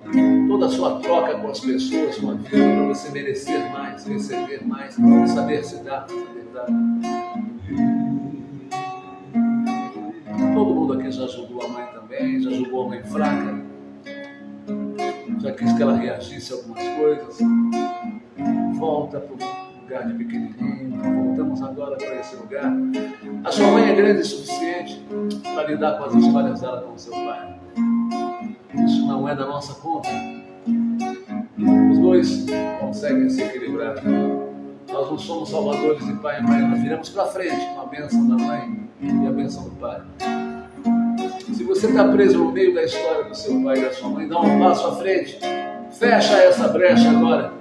toda a sua troca com as pessoas, com a vida, para você merecer mais, receber mais, saber se dar, saber dar. Aqui já julgou a mãe também, já julgou a mãe fraca, já quis que ela reagisse a algumas coisas. Volta para o lugar de pequenininho, voltamos agora para esse lugar. A sua mãe é grande o suficiente para lidar com as histórias dela com o seu pai. Isso não é da nossa conta. Os dois conseguem se equilibrar. Nós não somos salvadores de pai e mãe, nós viramos para frente com a bênção da mãe e a bênção do pai. Se você está preso no meio da história do seu pai e da sua mãe, dá um passo à frente. Fecha essa brecha agora.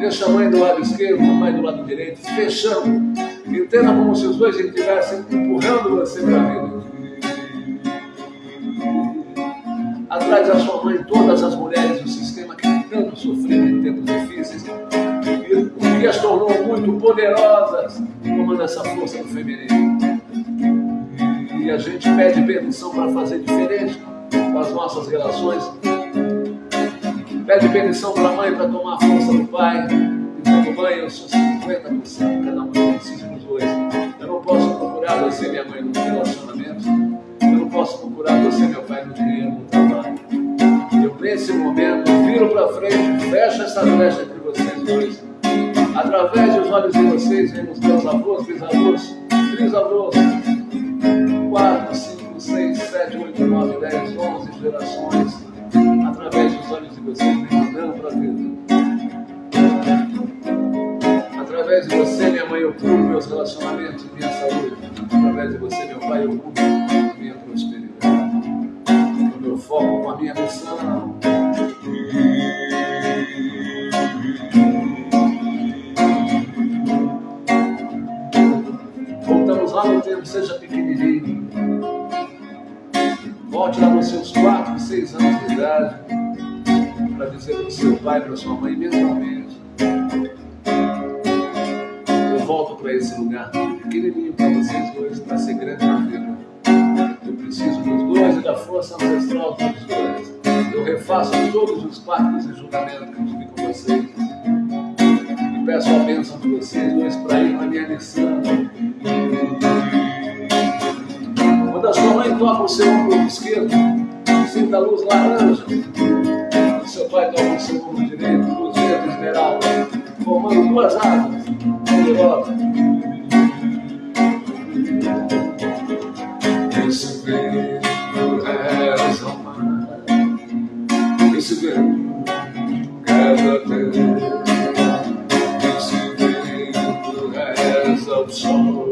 Deixa a mãe do lado esquerdo, o pai do lado direito, fechando. Entenda como se os dois estivessem empurrando você para a vida. Atrás da sua mãe, todas as mulheres do sistema que tanto sofreram em tempos difíceis, o que as tornou muito poderosas, tomando essa força do feminino. E a gente pede permissão para fazer diferente com as nossas relações. Pede permissão para a mãe para tomar a força do pai. Dizendo, mãe, eu sou 50%, cada um precisa dos dois. Eu não posso procurar você, minha mãe, no relacionamento. Eu não posso procurar você, meu pai, no dinheiro, no trabalho. Eu, nesse momento, viro para frente, fecho essa brecha entre vocês dois. Através dos olhos de vocês, vemos meus avós, bisavós, trisavós, 11 gerações, sua mãe mentalmente. Eu volto para esse lugar pequenininho para vocês dois, para ser grande na vida. Eu preciso dos dois e da força ancestral dos dois. Eu refaço todos os pactos e julgamentos és ao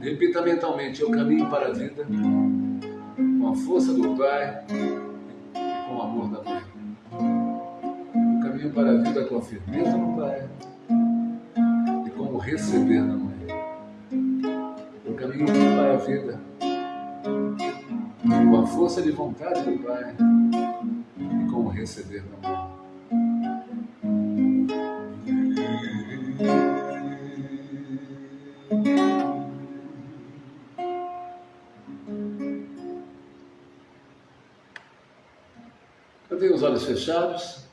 Repita mentalmente: Eu caminho para a vida com a força do Pai e com o amor da Mãe. Eu caminho para a vida com a firmeza do Pai e com o receber da Mãe. Eu caminho para a vida com a força de vontade do Pai e com o receber Mãe. Eu tenho os olhos fechados,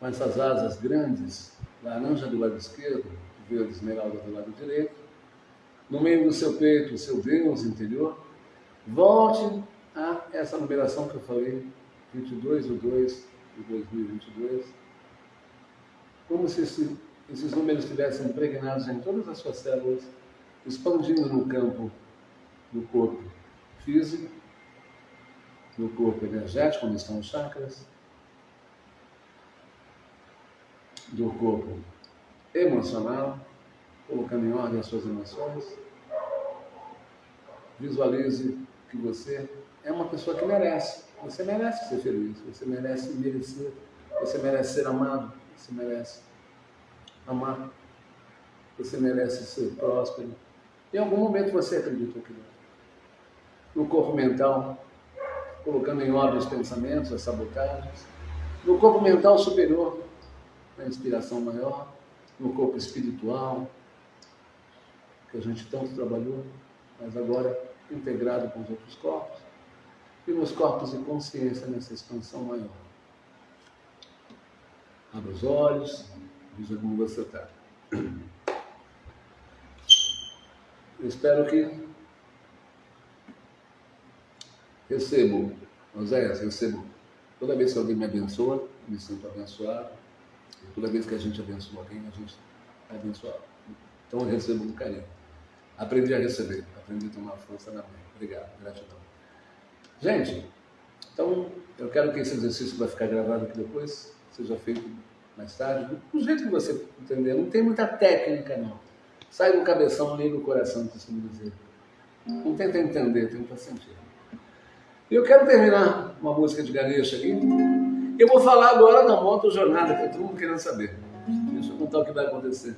com essas asas grandes, laranja do lado esquerdo, verde esmeralda do lado direito. No meio do seu peito, o seu Deus interior. Volte a essa numeração que eu falei, 22 do 2 de 2022. Como se esse, esses números estivessem impregnados em todas as suas células, expandindo no campo do corpo físico, no corpo energético, onde estão os chakras, do corpo emocional, colocando em ordem as suas emoções. Visualize que você é uma pessoa que merece. Você merece ser feliz, você merece merecer, você merece ser amado, você merece amar, você merece ser próspero. Em algum momento você acreditou que. No corpo mental, colocando em ordem os pensamentos, as sabotagens. No corpo mental superior, na inspiração maior, no corpo espiritual, que a gente tanto trabalhou, mas agora integrado com os outros corpos, nos corpos de consciência nessa expansão maior. Abra os olhos, veja como você está. Eu espero que recebo, Oséias, recebo, toda vez que alguém me abençoa, me sinto abençoado, e toda vez que a gente abençoa alguém, a gente é abençoado. Então eu recebo com carinho. Aprendi a receber, aprendi a tomar força na mão. Obrigado, gratidão. Gente, então eu quero que esse exercício vai ficar gravado aqui depois, seja feito mais tarde, do jeito que você entender. Não tem muita técnica, não. Sai do cabeção, liga o coração, costumo dizer. Não tenta entender, tenta sentir. E eu quero terminar uma música de Ganesha aqui. Eu vou falar agora da moto jornada, que é todo mundo querendo saber. Deixa eu contar o que vai acontecer.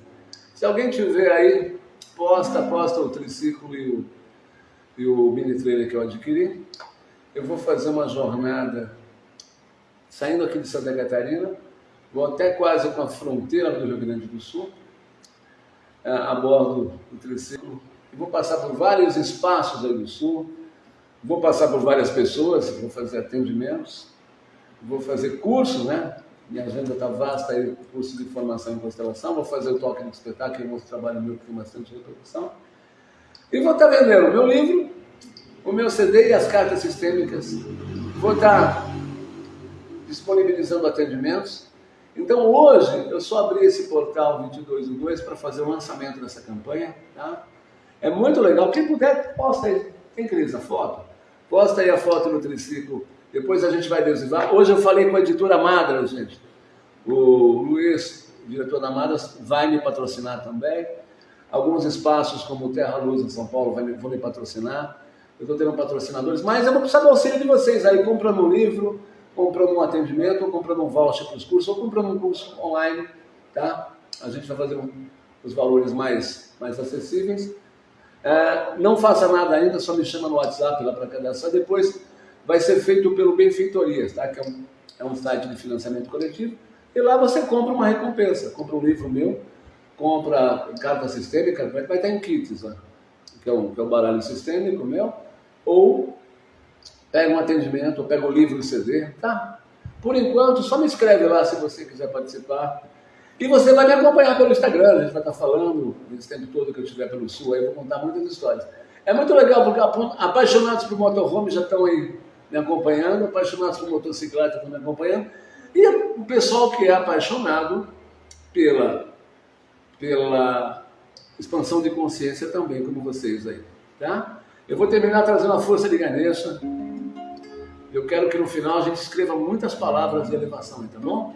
Se alguém tiver aí, posta, posta o triciclo e o, e o mini trailer que eu adquiri. Eu vou fazer uma jornada saindo aqui de Santa Catarina, vou até quase com a fronteira do Rio Grande do Sul, a, a bordo do triciclo, e vou passar por vários espaços aí do Sul, vou passar por várias pessoas, vou fazer atendimentos, vou fazer cursos, né? Minha agenda está vasta aí, curso de formação em constelação, vou fazer o toque de espetáculo, que é um outro trabalho meu que tem bastante repercussão. E vou estar tá vendendo o meu livro, o meu CD e as cartas sistêmicas. Vou estar tá disponibilizando atendimentos. Então hoje eu só abri esse portal 2212 para fazer o lançamento dessa campanha. Tá? É muito legal. Quem puder, posta aí. Quem quer a foto? Posta aí a foto no triciclo depois a gente vai adesivar. Hoje eu falei com a editora Madra, gente. O Luiz, diretor da Madra, vai me patrocinar também. Alguns espaços, como Terra Luz em São Paulo, vão me patrocinar. Eu estou tendo patrocinadores, mas eu vou precisar do auxílio de vocês aí, comprando um livro, comprando um atendimento, ou comprando um voucher para os cursos, ou comprando um curso online, tá? A gente vai fazer um, os valores mais, mais acessíveis. É, não faça nada ainda, só me chama no WhatsApp lá para cadastrar. Depois vai ser feito pelo Benfeitorias, tá? que é um, é um site de financiamento coletivo. E lá você compra uma recompensa, compra um livro meu, compra carta sistêmica, vai estar em kits, né? que, é um, que é um baralho sistêmico meu, ou pega um atendimento, ou pega o livro e CD, tá? Por enquanto, só me escreve lá se você quiser participar. E você vai me acompanhar pelo Instagram, a gente vai estar falando nesse tempo todo que eu estiver pelo Sul, aí eu vou contar muitas histórias. É muito legal, porque apaixonados por motorhome já estão aí me acompanhando, apaixonados por motocicleta estão me acompanhando, e o pessoal que é apaixonado pela, pela expansão de consciência também, como vocês aí, tá? Eu vou terminar trazendo a força de Ganesha. Eu quero que no final a gente escreva muitas palavras de elevação, tá bom?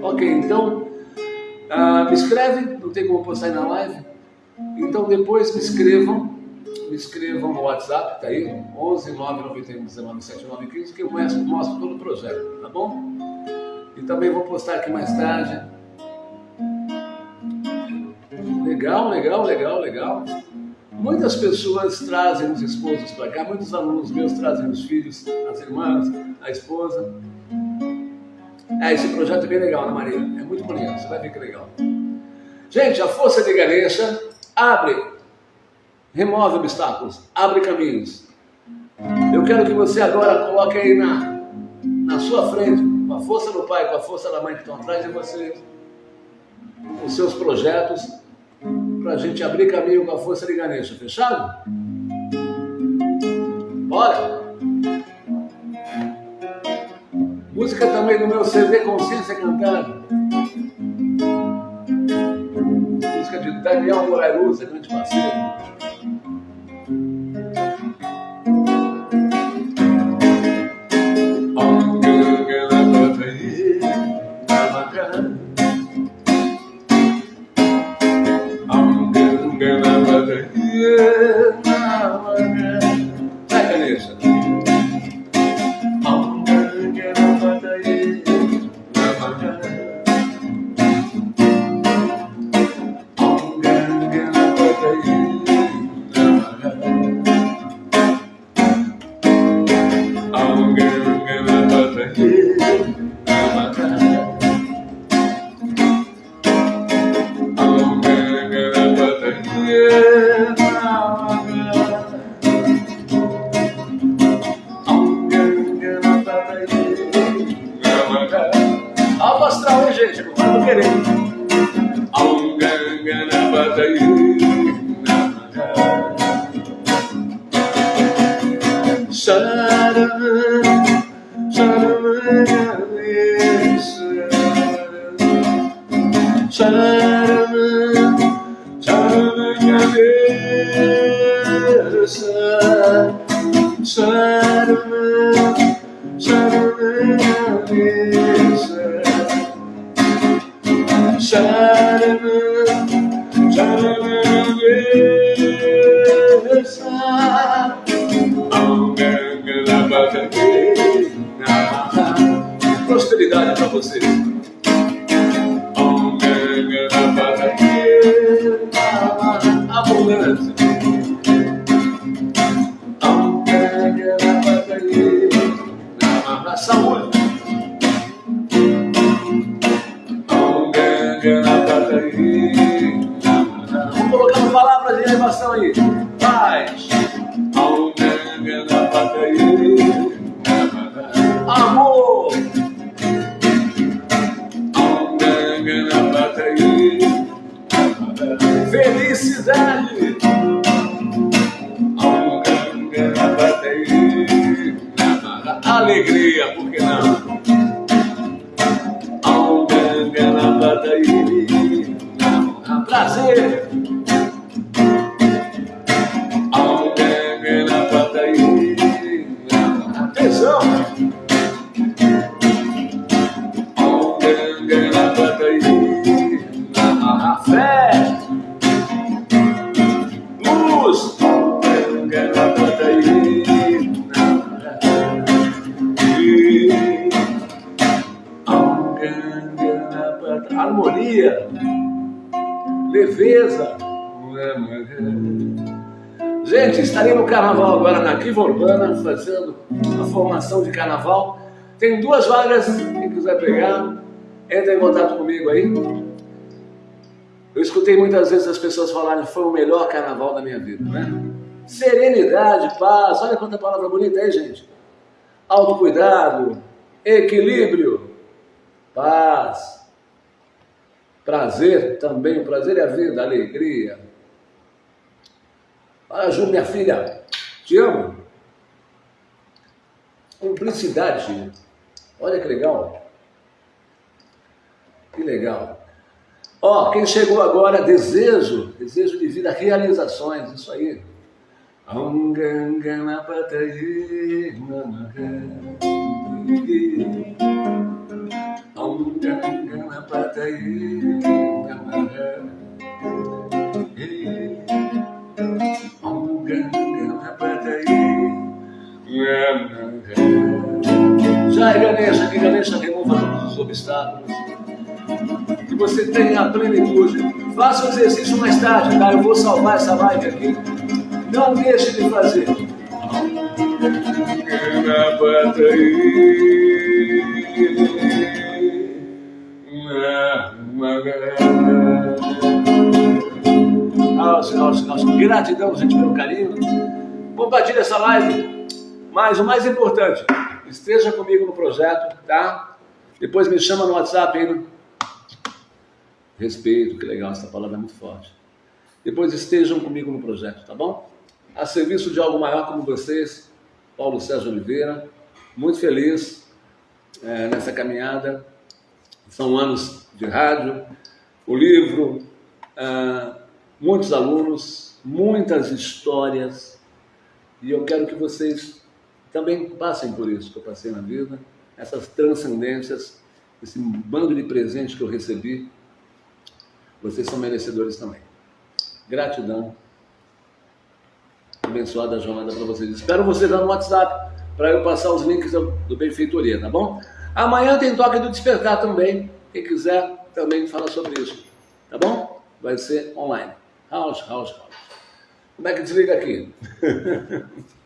Ok, então uh, me escreve, não tem como postar aí na live. Então depois me escrevam, me escrevam no WhatsApp, tá aí, 11 991 19 7915, que eu mostro, mostro todo o projeto, tá bom? E também vou postar aqui mais tarde. Legal, legal, legal, legal. Muitas pessoas trazem os esposos para cá, muitos alunos meus trazem os filhos, as irmãs, a esposa. É, esse projeto é bem legal, né, Maria? É muito bonito, você vai ver que legal. Gente, a força de Ganesha abre, remove obstáculos, abre caminhos. Eu quero que você agora coloque aí na, na sua frente, com a força do pai, com a força da mãe que estão atrás de você, os seus projetos, para a gente abrir caminho com a força de Ganesha. Fechado? Bora! Música também no meu CD Consciência Cantada. Música de Daniel Morairuza, grande parceiro. tava a ambulância Tem duas vagas, quem quiser pegar, entra em contato comigo aí. Eu escutei muitas vezes as pessoas falarem foi o melhor carnaval da minha vida, né? Serenidade, paz, olha quanta palavra bonita aí, gente. Autocuidado, equilíbrio, paz, prazer também, o prazer é a vida, a alegria. Olha, Ju, minha filha, te amo. Cumplicidade, olha que legal. Que legal. Ó, quem chegou agora, desejo, desejo de vida, realizações, isso aí. Já é Ganesha, que Ganesha remova todos os obstáculos que você tenha plenitude. Faça o exercício mais tarde, tá? Eu vou salvar essa live aqui. Não deixe de fazer. Nossa, nossa, nossa. Gratidão, gente, pelo carinho. Compartilhe essa live. Mas o mais importante, esteja comigo no projeto, tá? Depois me chama no WhatsApp aí respeito, que legal, essa palavra é muito forte. Depois estejam comigo no projeto, tá bom? A serviço de algo maior como vocês, Paulo César Oliveira, muito feliz é, nessa caminhada. São anos de rádio, o livro, é, muitos alunos, muitas histórias, e eu quero que vocês também passem por isso que eu passei na vida, essas transcendências, esse bando de presentes que eu recebi vocês são merecedores também. Gratidão. Abençoada jornada para vocês. Espero vocês lá no WhatsApp para eu passar os links do, Benfeitoria, tá bom? Amanhã tem toque do despertar também. Quem quiser também fala sobre isso. Tá bom? Vai ser online. House, house, house. Como é que desliga aqui?